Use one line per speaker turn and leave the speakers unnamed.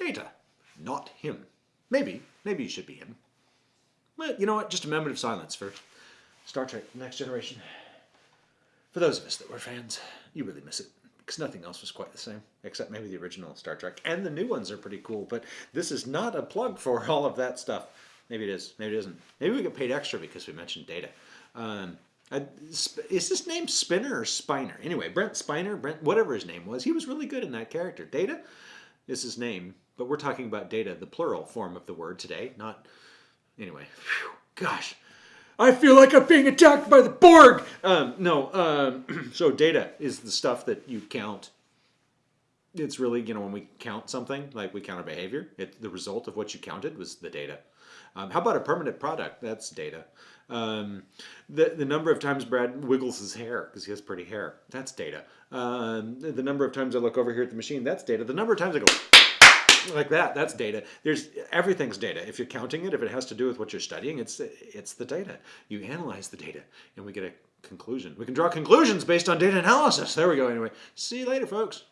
Data, not him. Maybe, maybe you should be him. But you know what? Just a moment of silence for Star Trek Next Generation. For those of us that were fans, you really miss it. Because nothing else was quite the same, except maybe the original Star Trek. And the new ones are pretty cool, but this is not a plug for all of that stuff. Maybe it is, maybe it isn't. Maybe we get paid extra because we mentioned data. Um, is this name Spinner or Spiner? Anyway, Brent Spiner, Brent, whatever his name was, he was really good in that character. Data is his name, but we're talking about data, the plural form of the word today, not. Anyway, whew, gosh. I feel like I'm being attacked by the Borg. Um, no, um, so data is the stuff that you count. It's really, you know, when we count something, like we count a behavior, it, the result of what you counted was the data. Um, how about a permanent product? That's data. Um, the, the number of times Brad wiggles his hair because he has pretty hair, that's data. Um, the, the number of times I look over here at the machine, that's data. The number of times I go like that that's data there's everything's data if you're counting it if it has to do with what you're studying it's it's the data you analyze the data and we get a conclusion we can draw conclusions based on data analysis there we go anyway see you later folks